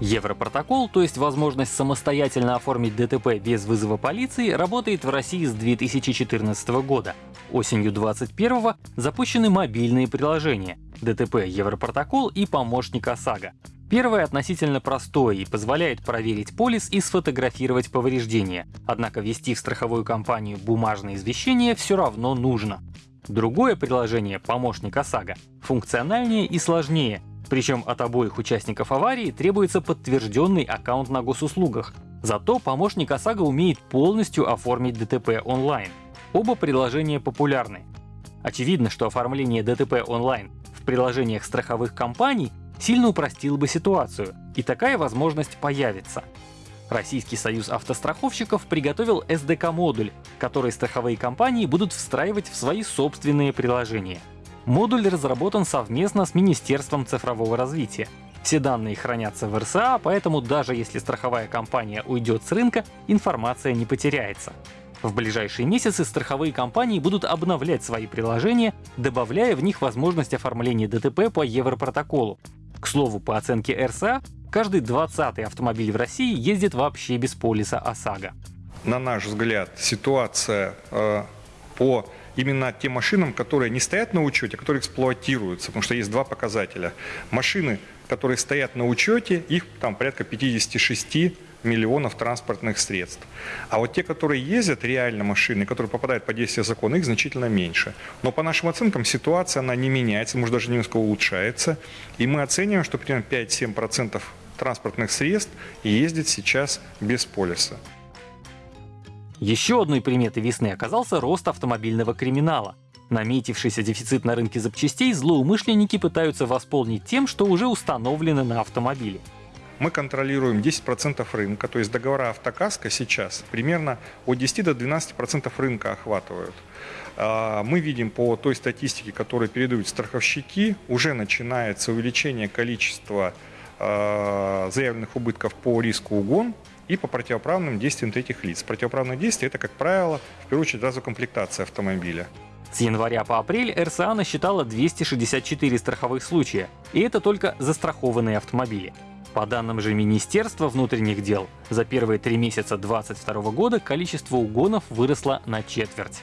Европротокол, то есть возможность самостоятельно оформить ДТП без вызова полиции, работает в России с 2014 года. Осенью 2021 запущены мобильные приложения ДТП Европротокол и помощник ОСАГО. Первое относительно простое и позволяет проверить полис и сфотографировать повреждения, однако ввести в страховую компанию бумажное извещение все равно нужно. Другое приложение, помощник ОСАГО, функциональнее и сложнее, причем от обоих участников аварии требуется подтвержденный аккаунт на госуслугах. Зато помощник ОСАГО умеет полностью оформить ДТП онлайн. Оба приложения популярны. Очевидно, что оформление ДТП онлайн в приложениях страховых компаний сильно упростило бы ситуацию, и такая возможность появится. Российский союз автостраховщиков приготовил SDK-модуль, который страховые компании будут встраивать в свои собственные приложения. Модуль разработан совместно с Министерством цифрового развития. Все данные хранятся в РСА, поэтому даже если страховая компания уйдет с рынка, информация не потеряется. В ближайшие месяцы страховые компании будут обновлять свои приложения, добавляя в них возможность оформления ДТП по Европротоколу. К слову, по оценке РСА, каждый 20-й автомобиль в России ездит вообще без полиса ОСАГО. На наш взгляд, ситуация э, по именно тем машинам, которые не стоят на учете, а которые эксплуатируются, потому что есть два показателя. Машины, которые стоят на учете, их там порядка 56 миллионов транспортных средств. А вот те, которые ездят, реально машины, которые попадают под действие закона, их значительно меньше. Но по нашим оценкам ситуация она не меняется, может даже немножко улучшается. И мы оцениваем, что примерно 5-7% транспортных средств ездит сейчас без полиса. Еще одной приметой весны оказался рост автомобильного криминала. Наметившийся дефицит на рынке запчастей злоумышленники пытаются восполнить тем, что уже установлено на автомобиле. Мы контролируем 10% рынка, то есть договора автокаска сейчас примерно от 10 до 12% рынка охватывают. А, мы видим по той статистике, которую передают страховщики, уже начинается увеличение количества а, заявленных убытков по риску угон и по противоправным действиям третьих лиц. Противоправные действия – это, как правило, в первую очередь разукомплектация автомобиля. С января по апрель РСА насчитала 264 страховых случая, и это только застрахованные автомобили. По данным же Министерства внутренних дел, за первые три месяца 2022 года количество угонов выросло на четверть.